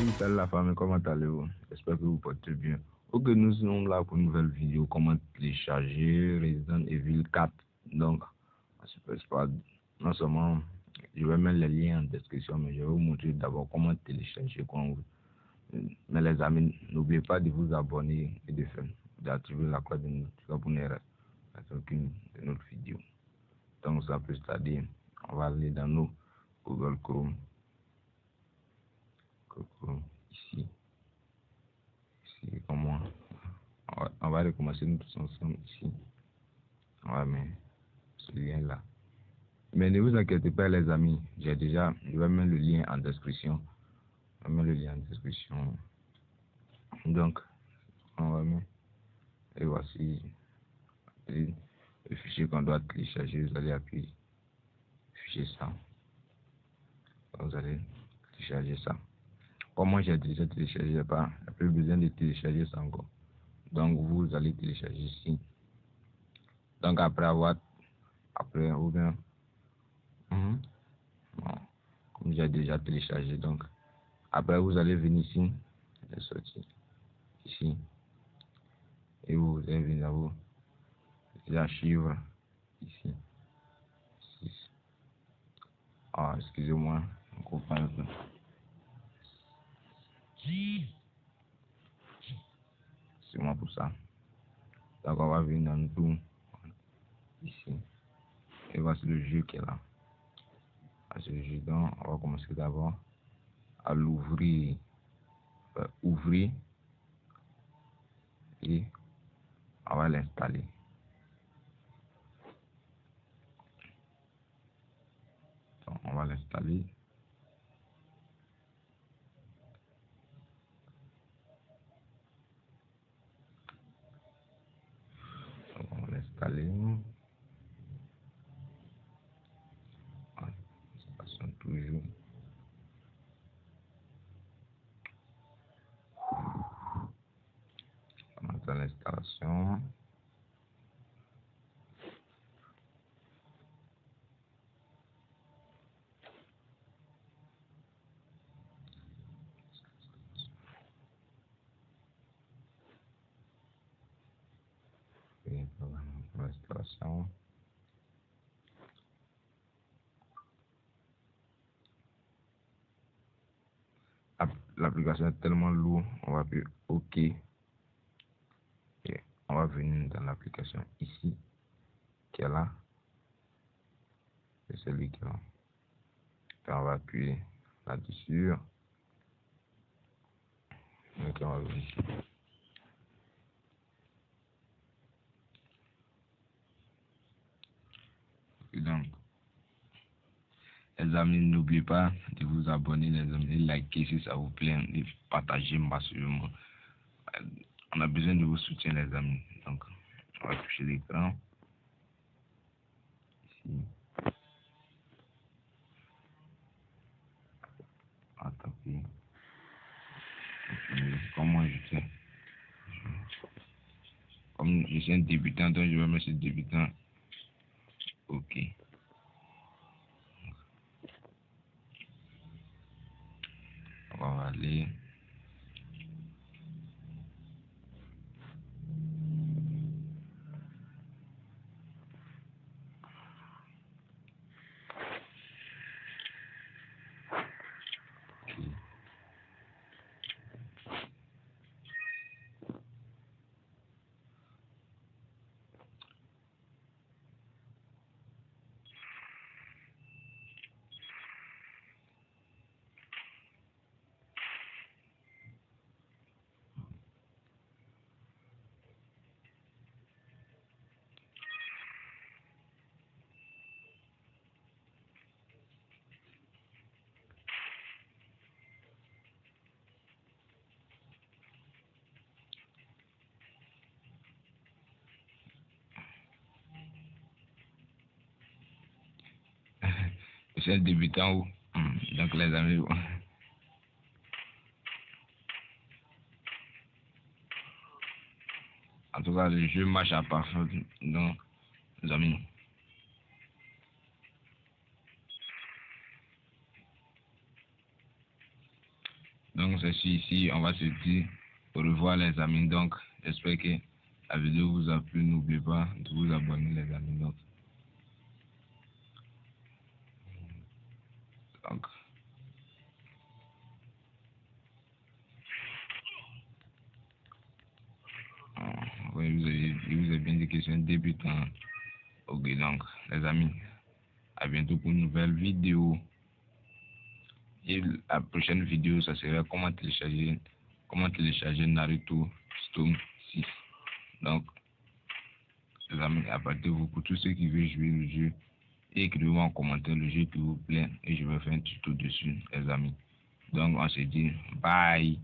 Salut la famille, comment allez-vous? J'espère que vous portez bien. Ok, nous sommes là pour une nouvelle vidéo, comment télécharger Resident Evil 4. Donc, pas, non seulement, je vais mettre les liens en description, mais je vais vous montrer d'abord comment télécharger. Mais les amis, n'oubliez pas de vous abonner et de faire d'activer la cloche de notification pour ne rater aucune de notre vidéo. Donc, ça peut c'est-à-dire, on va aller dans nos Google Chrome ici. Ici, comme moi. On va, recommencer nous tous ensemble ici. On va mettre ce lien-là. Mais ne vous inquiétez pas, les amis. J'ai déjà, je vais mettre le lien en description. Je vais mettre le lien en description. Donc, on va mettre. Et voici le fichier qu'on doit télécharger. Vous allez appuyer fichier ça. Vous allez télécharger ça. Moi j'ai déjà téléchargé, pas, il plus besoin de télécharger ça encore. Donc vous allez télécharger ici. Donc après avoir, après ou bien, mhm. comme j'ai déjà téléchargé, donc après vous allez venir ici, sortir ici, et vous allez venir à vous, les archives ici. Ah, excusez-moi, on comprend pour ça. Donc on va venir dans tout ici. Et voici le jeu qui est là. Voici le jeu. Donc on va commencer d'abord à l'ouvrir. ouvrir. Et on va l'installer. on va l'installer. Installer. Ça toujours. On l'installation. l'installation. L'application est tellement lourde, on va appuyer OK. Et on va venir dans l'application ici, qui est là. C'est celui qui est là. On va appuyer là-dessus. On va venir ici. Donc, les amis, n'oubliez pas de vous abonner, les amis, de liker si ça vous plaît, de partager massivement. On a besoin de vos soutiens, les amis. Donc, on va toucher l'écran. Ici. Attends, comment je fais? Comme je suis un débutant, donc je vais mettre débutant OK. On va aller c'est débutant ou hmm, donc les amis en tout cas le jeu marche à parfait donc les amis donc Donc, c'est ici, on va se dire au revoir les amis. Donc, j'espère que la vidéo vous a plu. N'oubliez pas de vous abonner les amis. Donc, donc oui, vous avez, vous avez bien dit que c'est un débutant. Ok, donc, les amis, à bientôt pour une nouvelle vidéo. Et la prochaine vidéo, ça sera comment télécharger, comment télécharger Naruto Storm 6. Donc, les amis, apportez-vous pour tous ceux qui veulent jouer le jeu. Écrivez-moi en commentaire le jeu qui vous plaît et je vais faire un tuto dessus, les amis. Donc, on se dit bye.